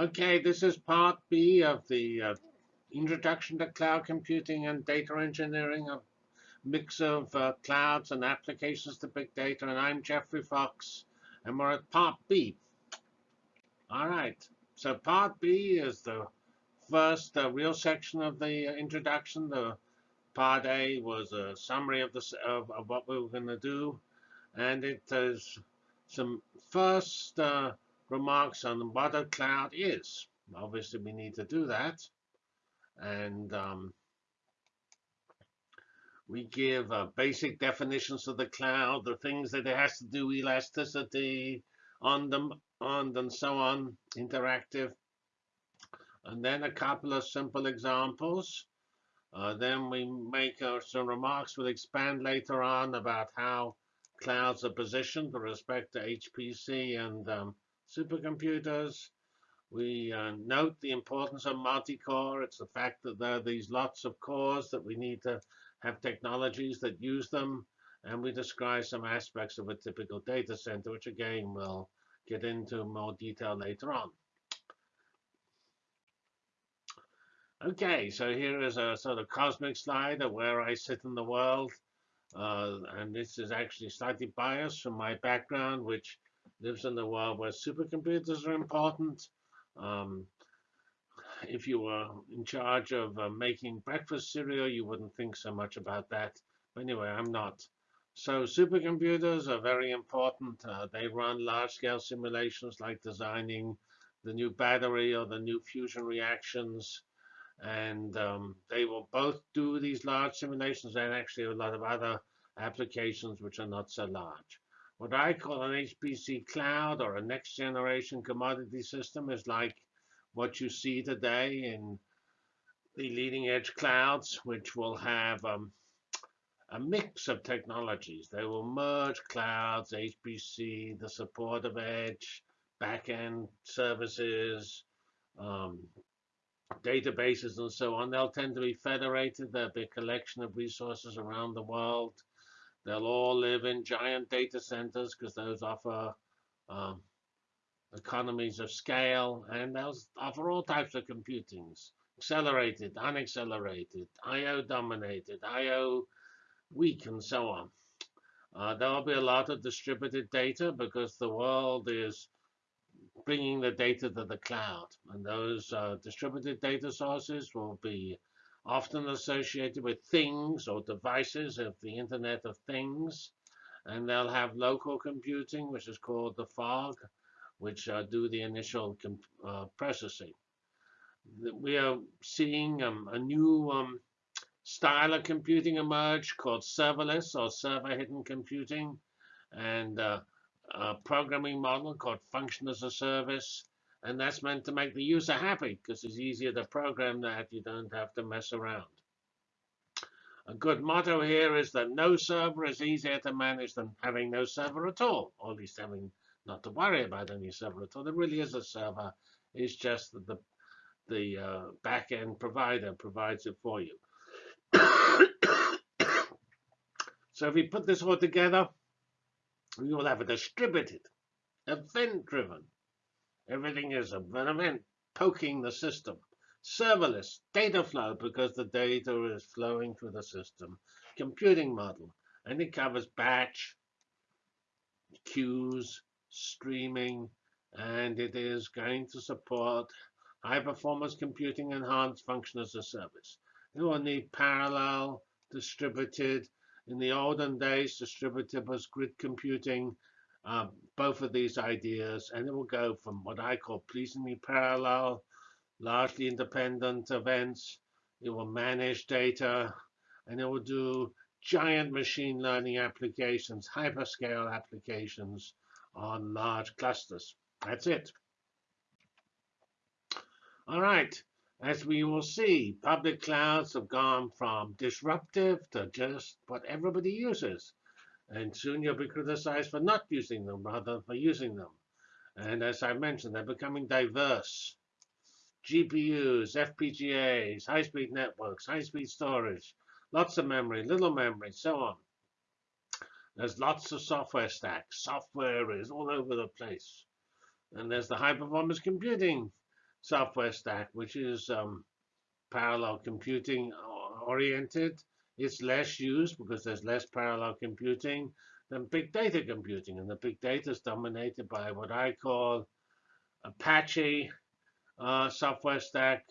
Okay, this is part B of the uh, Introduction to Cloud Computing and Data Engineering, a mix of uh, clouds and applications to big data. And I'm Geoffrey Fox, and we're at part B. All right, so part B is the first uh, real section of the uh, introduction. The part A was a summary of, the, of, of what we were going to do, and it is some first uh, remarks on what a cloud is. Obviously, we need to do that. And um, we give uh, basic definitions of the cloud, the things that it has to do, elasticity, on them, on and so on, interactive. And then a couple of simple examples. Uh, then we make uh, some remarks. We'll expand later on about how clouds are positioned with respect to HPC and um, supercomputers. We uh, note the importance of multi-core. It's the fact that there are these lots of cores that we need to have technologies that use them. And we describe some aspects of a typical data center, which again we'll get into more detail later on. Okay, so here is a sort of cosmic slide of where I sit in the world. Uh, and this is actually slightly biased from my background, which lives in a world where supercomputers are important. Um, if you were in charge of uh, making breakfast cereal, you wouldn't think so much about that. But anyway, I'm not. So supercomputers are very important. Uh, they run large-scale simulations like designing the new battery or the new fusion reactions. And um, they will both do these large simulations and actually a lot of other applications which are not so large. What I call an HPC cloud or a next generation commodity system is like what you see today in the leading edge clouds, which will have um, a mix of technologies. They will merge clouds, HPC, the support of edge, backend services, um, databases, and so on. They'll tend to be federated. There'll be a collection of resources around the world. They'll all live in giant data centers because those offer um, economies of scale, and they'll offer all types of computings, accelerated, unaccelerated, I.O. dominated, I.O. weak, and so on. Uh, there'll be a lot of distributed data because the world is bringing the data to the cloud. And those uh, distributed data sources will be often associated with things or devices of the Internet of Things. And they'll have local computing, which is called the fog, which uh, do the initial uh, processing. We are seeing um, a new um, style of computing emerge called serverless or server hidden computing, and uh, a programming model called function as a service, and that's meant to make the user happy because it's easier to program that. You don't have to mess around. A good motto here is that no server is easier to manage than having no server at all, or at least having not to worry about any server at all. There really is a server. It's just that the, the uh, back-end provider provides it for you. so if we put this all together, we will have a distributed, event-driven, Everything is event poking the system. Serverless, data flow, because the data is flowing through the system. Computing model, and it covers batch, queues, streaming, and it is going to support high performance computing enhanced function as a service. It will need parallel, distributed. In the olden days, distributed was grid computing um, both of these ideas, and it will go from what I call pleasingly parallel, largely independent events. It will manage data, and it will do giant machine learning applications, hyperscale applications on large clusters. That's it. All right. As we will see, public clouds have gone from disruptive to just what everybody uses. And soon you'll be criticized for not using them rather than for using them. And as I mentioned, they're becoming diverse. GPUs, FPGAs, high-speed networks, high-speed storage, lots of memory, little memory, so on. There's lots of software stacks. Software is all over the place. And there's the high-performance computing software stack, which is um, parallel computing oriented. It's less used because there's less parallel computing than big data computing. And the big data is dominated by what I call Apache uh, software stack,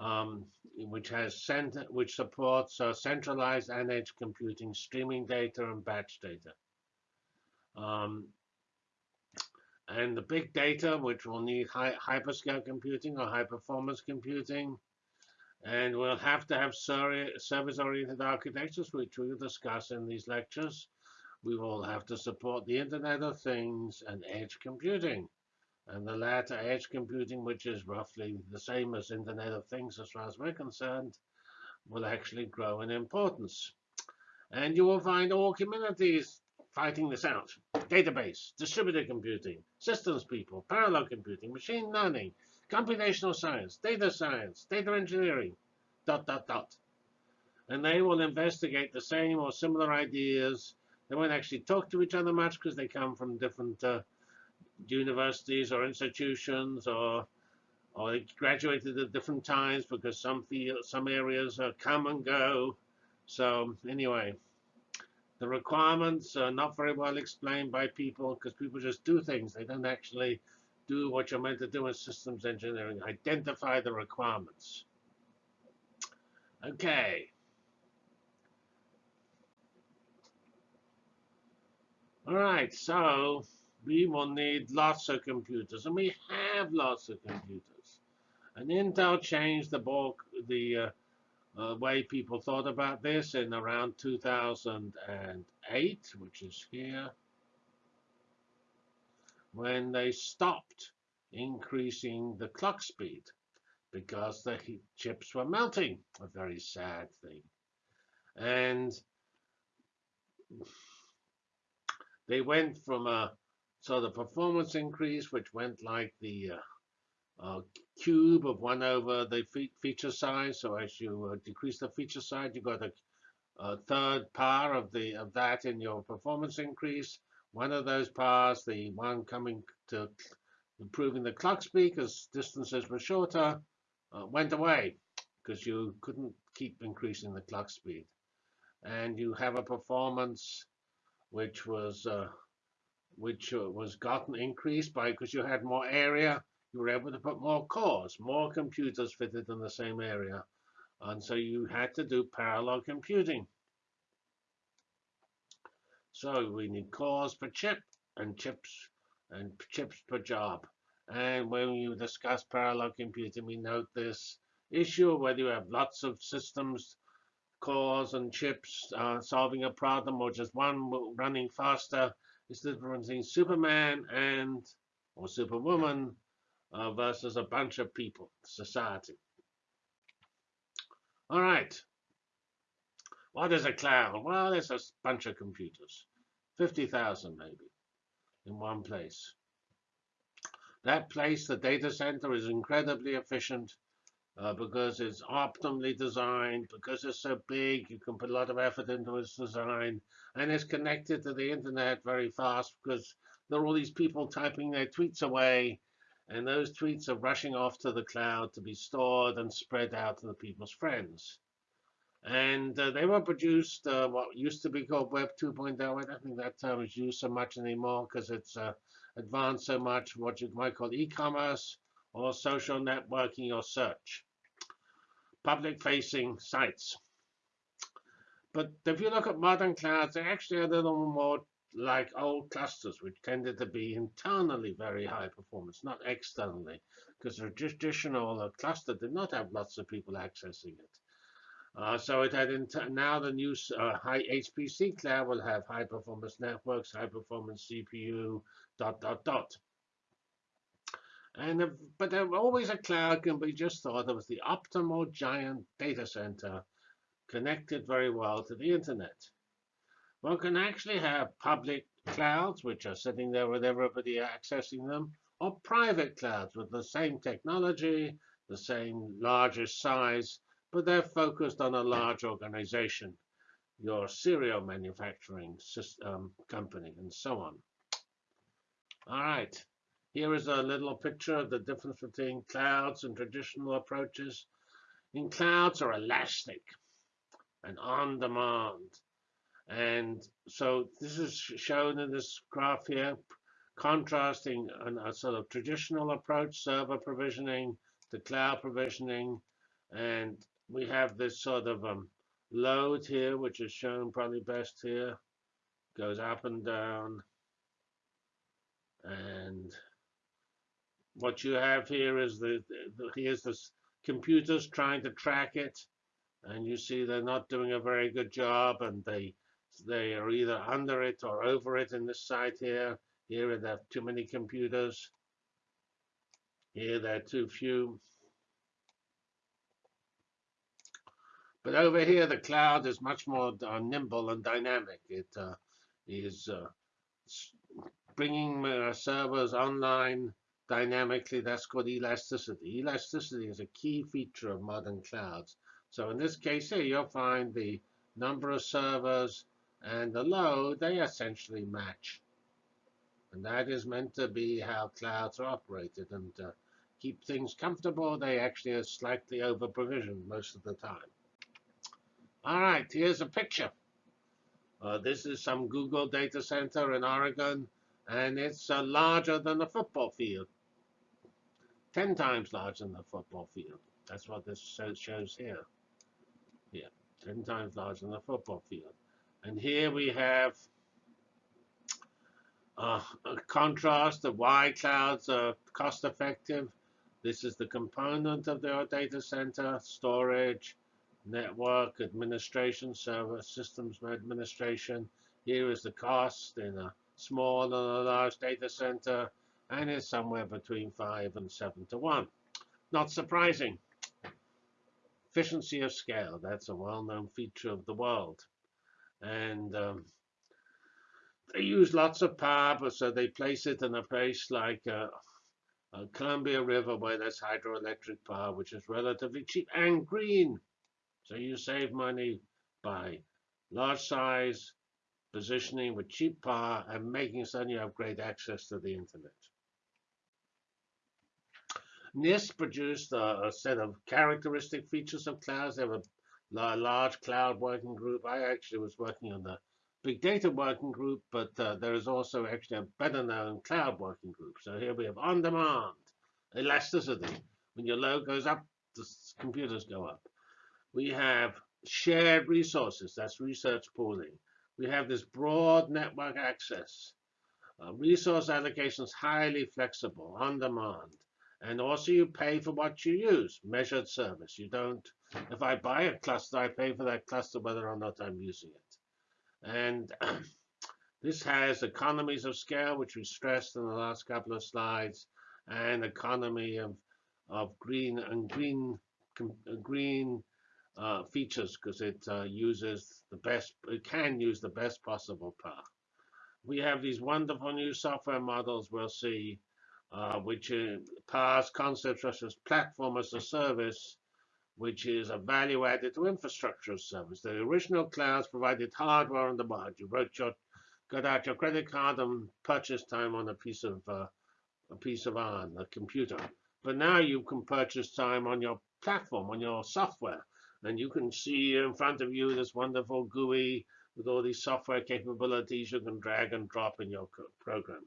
um, which has center, which supports uh, centralized and edge computing, streaming data, and batch data. Um, and the big data, which will need high, hyperscale computing or high performance computing. And we'll have to have service-oriented architectures, which we'll discuss in these lectures. We will have to support the Internet of Things and edge computing. And the latter, edge computing, which is roughly the same as Internet of Things as far as we're concerned, will actually grow in importance. And you will find all communities fighting this out. Database, distributed computing, systems people, parallel computing, machine learning, computational science, data science, data engineering, dot, dot, dot. And they will investigate the same or similar ideas. They won't actually talk to each other much because they come from different uh, universities or institutions or or they graduated at different times because some field, some areas uh, come and go. So anyway, the requirements are not very well explained by people because people just do things. They don't actually do what you're meant to do in systems engineering, identify the requirements. Okay. All right, so we will need lots of computers, and we have lots of computers. And Intel changed the bulk, the uh, uh, way people thought about this in around 2008, which is here, when they stopped increasing the clock speed because the chips were melting, a very sad thing. And they went from a so the performance increase, which went like the uh, uh, cube of 1 over the fe feature size. So as you uh, decrease the feature size, you got a, a, third power of the of that in your performance increase. One of those paths, the one coming to improving the clock speed because distances were shorter, uh, went away because you couldn't keep increasing the clock speed. And you have a performance which was uh, which uh, was gotten increased by because you had more area you were able to put more cores, more computers fitted in the same area. And so you had to do parallel computing. So we need cores per chip and chips and chips per job. And when you discuss parallel computing, we note this issue whether you have lots of systems, cores and chips uh, solving a problem or just one running faster is the difference between Superman and or Superwoman uh, versus a bunch of people, society. All right. What is a cloud? Well, it's a bunch of computers, 50,000 maybe, in one place. That place, the data center, is incredibly efficient uh, because it's optimally designed, because it's so big, you can put a lot of effort into its design, and it's connected to the internet very fast because there are all these people typing their tweets away and those tweets are rushing off to the cloud to be stored and spread out to the people's friends. And uh, they were produced uh, what used to be called Web 2.0. I don't think that term is used so much anymore because it's uh, advanced so much what you might call e-commerce or social networking or search. Public-facing sites. But if you look at modern clouds, they're actually a little more like old clusters, which tended to be internally very high performance, not externally, because a traditional uh, cluster did not have lots of people accessing it. Uh, so it had now the new uh, high HPC cloud will have high performance networks, high performance CPU, dot dot dot. And but there always a cloud can be just thought of as the optimal giant data center connected very well to the internet. One can actually have public clouds, which are sitting there with everybody accessing them, or private clouds with the same technology, the same largest size, but they're focused on a large organization, your cereal manufacturing system, um, company, and so on. All right. Here is a little picture of the difference between clouds and traditional approaches. In clouds are elastic and on demand. And so this is shown in this graph here, contrasting an, a sort of traditional approach, server provisioning, to cloud provisioning. And we have this sort of um, load here, which is shown probably best here, goes up and down. And what you have here is the, the here's this computers trying to track it. And you see they're not doing a very good job and they they are either under it or over it in this site here. Here there are too many computers. Here there are too few. But over here, the cloud is much more uh, nimble and dynamic. It uh, is uh, bringing uh, servers online dynamically. That's called elasticity. Elasticity is a key feature of modern clouds. So in this case here, you'll find the number of servers and the load, they essentially match. And that is meant to be how clouds are operated. And to keep things comfortable, they actually are slightly over provisioned most of the time. All right, here's a picture. Uh, this is some Google data center in Oregon, and it's uh, larger than a football field. 10 times larger than a football field. That's what this shows here. Yeah, 10 times larger than a football field. And here we have uh, a contrast of why clouds are cost effective. This is the component of the data center, storage, network administration, server systems administration. Here is the cost in a small and a large data center, and it's somewhere between 5 and 7 to 1. Not surprising. Efficiency of scale, that's a well-known feature of the world. And um, they use lots of power, so they place it in a place like uh, uh, Columbia River where there's hydroelectric power, which is relatively cheap and green. So you save money by large size, positioning with cheap power, and making certain you have great access to the internet. NIST produced a, a set of characteristic features of clouds. They have a, a, large cloud working group. I actually was working on the big data working group, but uh, there is also actually a better known cloud working group. So here we have on demand, elasticity. When your load goes up, the computers go up. We have shared resources, that's resource pooling. We have this broad network access. Uh, resource allocation is highly flexible, on demand. And also you pay for what you use, measured service. You don't, if I buy a cluster, I pay for that cluster whether or not I'm using it. And this has economies of scale, which we stressed in the last couple of slides, and economy of, of green and green, green uh, features because it uh, uses the best, it can use the best possible path. We have these wonderful new software models we'll see, uh, which pass concepts such as platform as a service, which is a value added to infrastructure as service. The original clouds provided hardware on the board. You wrote your, got out your credit card and purchased time on a piece of uh, a piece of iron, a computer. But now you can purchase time on your platform, on your software. And you can see in front of you this wonderful GUI with all these software capabilities you can drag and drop in your program.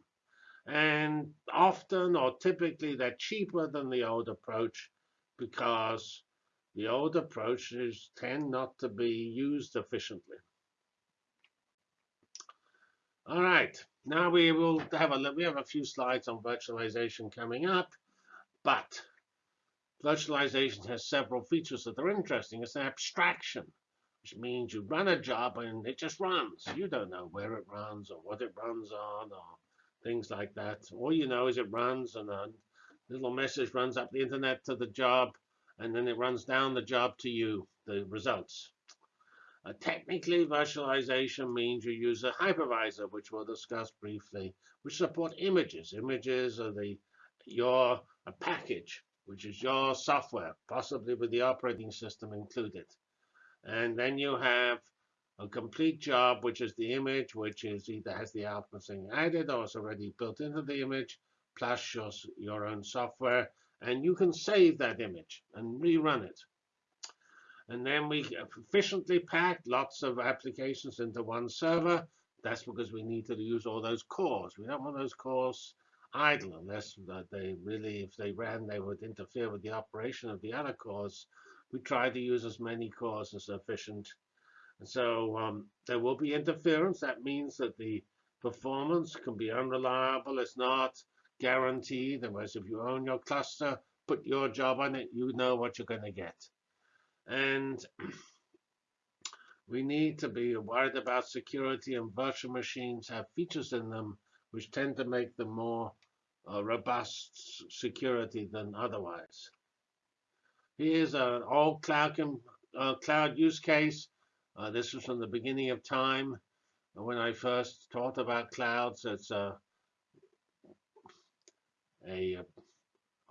And often or typically they're cheaper than the old approach because the old approaches tend not to be used efficiently. All right, now we will have a we have a few slides on virtualization coming up, but Virtualization has several features that are interesting. It's an abstraction, which means you run a job and it just runs. You don't know where it runs or what it runs on or things like that. All you know is it runs and a little message runs up the internet to the job and then it runs down the job to you, the results. Uh, technically, virtualization means you use a hypervisor, which we'll discuss briefly, which support images. Images are the your a package which is your software, possibly with the operating system included. And then you have a complete job, which is the image, which is either has the outputs added or is already built into the image, plus your, your own software, and you can save that image and rerun it. And then we efficiently pack lots of applications into one server. That's because we need to use all those cores. We don't want those cores idle unless they really, if they ran, they would interfere with the operation of the other cores. We try to use as many cores as efficient. And so um, there will be interference. That means that the performance can be unreliable. It's not guaranteed. Whereas if you own your cluster, put your job on it, you know what you're going to get. And we need to be worried about security and virtual machines have features in them which tend to make them more uh, robust security than otherwise. Here's an old cloud, uh, cloud use case. Uh, this was from the beginning of time when I first talked about clouds. It's a, a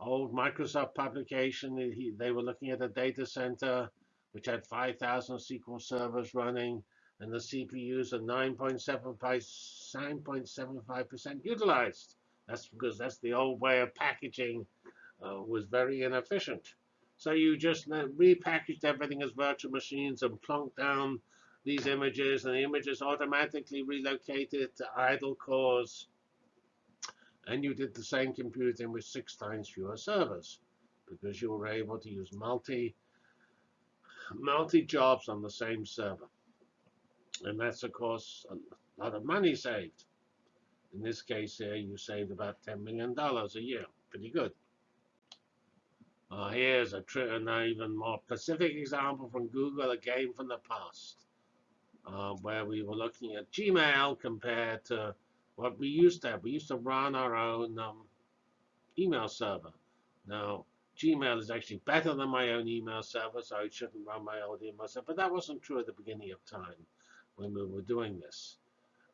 old Microsoft publication. They were looking at a data center which had 5,000 SQL servers running, and the CPUs are 9.75% utilized. That's because that's the old way of packaging uh, was very inefficient. So you just repackaged everything as virtual machines and plunked down these images, and the images automatically relocated to idle cores and you did the same computing with six times fewer servers because you were able to use multi multi jobs on the same server. And that's, of course, a lot of money saved. In this case here, you saved about $10 million a year. Pretty good. Uh, here's a an even more specific example from Google, a game from the past, uh, where we were looking at Gmail compared to what we used to have. We used to run our own um, email server. Now, Gmail is actually better than my own email server, so I shouldn't run my own email server. But that wasn't true at the beginning of time when we were doing this.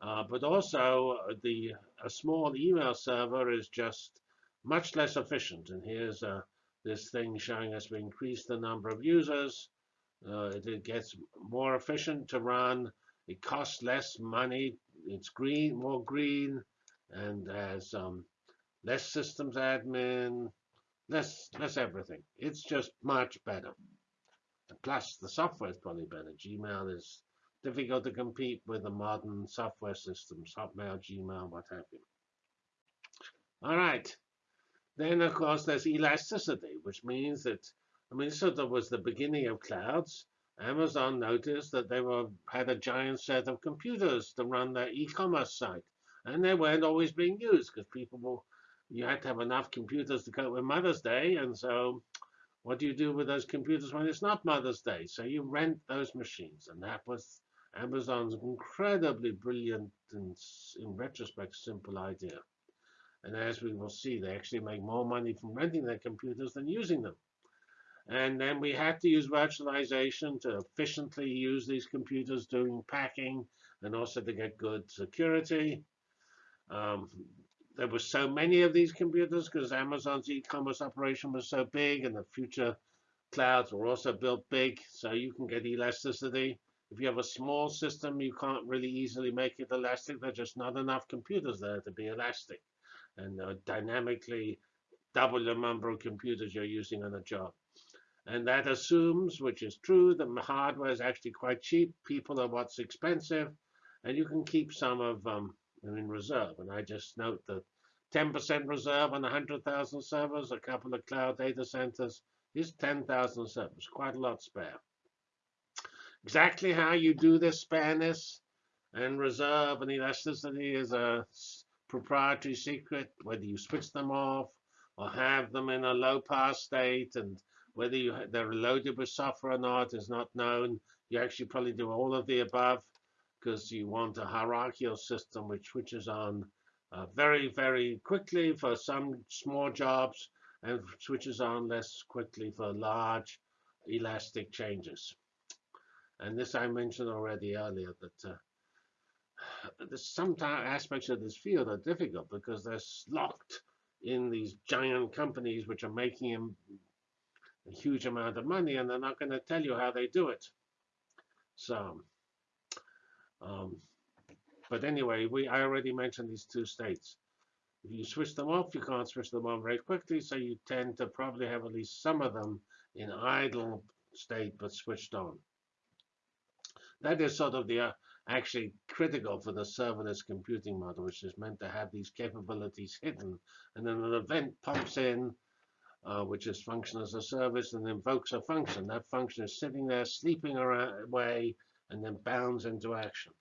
Uh, but also, uh, the a small email server is just much less efficient. And here's uh, this thing showing us we increase the number of users. Uh, it, it gets more efficient to run. It costs less money it's green, more green, and has um, less systems admin, less less everything. It's just much better. Plus, the software is probably better. Gmail is difficult to compete with the modern software systems, Hotmail, Gmail, what have you. All right. Then, of course, there's elasticity, which means that, I mean, sort of was the beginning of clouds. Amazon noticed that they were had a giant set of computers to run their e-commerce site, and they weren't always being used because people will, you had to have enough computers to cope with Mother's Day, and so what do you do with those computers when it's not Mother's Day? So you rent those machines, and that was Amazon's incredibly brilliant and, in retrospect, simple idea. And as we will see, they actually make more money from renting their computers than using them. And then we had to use virtualization to efficiently use these computers doing packing and also to get good security. Um, there were so many of these computers because Amazon's e-commerce operation was so big and the future clouds were also built big, so you can get elasticity. If you have a small system, you can't really easily make it elastic. There's just not enough computers there to be elastic. And uh, dynamically double the number of computers you're using on a job. And that assumes, which is true, that hardware is actually quite cheap. People are what's expensive. And you can keep some of them in reserve. And I just note that 10% reserve on 100,000 servers, a couple of cloud data centers, is 10,000 servers, quite a lot spare. Exactly how you do this spareness and reserve and elasticity is a proprietary secret, whether you switch them off or have them in a low pass state and whether you they're loaded with software or not is not known. You actually probably do all of the above because you want a hierarchical system which switches on uh, very, very quickly for some small jobs and switches on less quickly for large elastic changes. And this I mentioned already earlier that uh, some aspects of this field are difficult because they're locked in these giant companies which are making a huge amount of money, and they're not going to tell you how they do it. So, um, but anyway, we I already mentioned these two states. If you switch them off, you can't switch them on very quickly, so you tend to probably have at least some of them in idle state but switched on. That is sort of the uh, actually critical for the serverless computing model, which is meant to have these capabilities hidden. And then an event pumps in, uh, which is function as a service, and invokes a function. That function is sitting there sleeping away and then bounds into action.